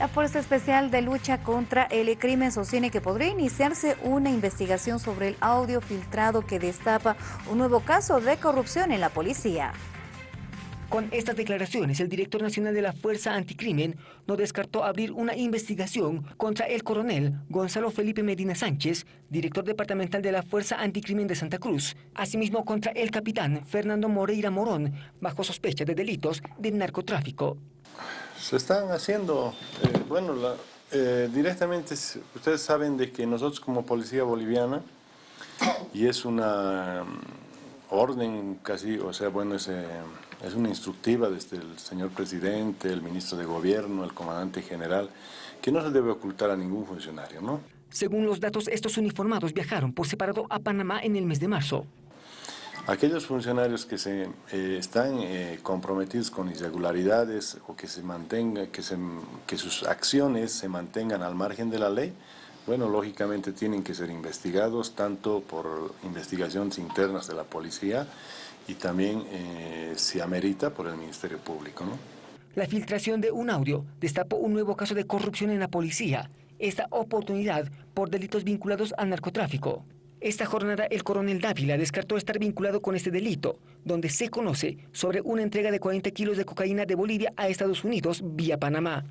La Fuerza Especial de Lucha contra el Crimen sostiene que podría iniciarse una investigación sobre el audio filtrado que destapa un nuevo caso de corrupción en la policía. Con estas declaraciones, el director nacional de la Fuerza Anticrimen no descartó abrir una investigación contra el coronel Gonzalo Felipe Medina Sánchez, director departamental de la Fuerza Anticrimen de Santa Cruz, asimismo contra el capitán Fernando Moreira Morón, bajo sospecha de delitos de narcotráfico. Se están haciendo, eh, bueno, eh, directamente, ustedes saben de que nosotros como policía boliviana, y es una mm, orden casi, o sea, bueno, es, es una instructiva desde el señor presidente, el ministro de gobierno, el comandante general, que no se debe ocultar a ningún funcionario, ¿no? Según los datos, estos uniformados viajaron por separado a Panamá en el mes de marzo. Aquellos funcionarios que se eh, están eh, comprometidos con irregularidades o que se mantenga, que, se, que sus acciones se mantengan al margen de la ley, bueno, lógicamente tienen que ser investigados tanto por investigaciones internas de la policía y también, eh, si amerita, por el Ministerio Público. ¿no? La filtración de un audio destapó un nuevo caso de corrupción en la policía, esta oportunidad por delitos vinculados al narcotráfico. Esta jornada el coronel Dávila descartó estar vinculado con este delito, donde se conoce sobre una entrega de 40 kilos de cocaína de Bolivia a Estados Unidos vía Panamá.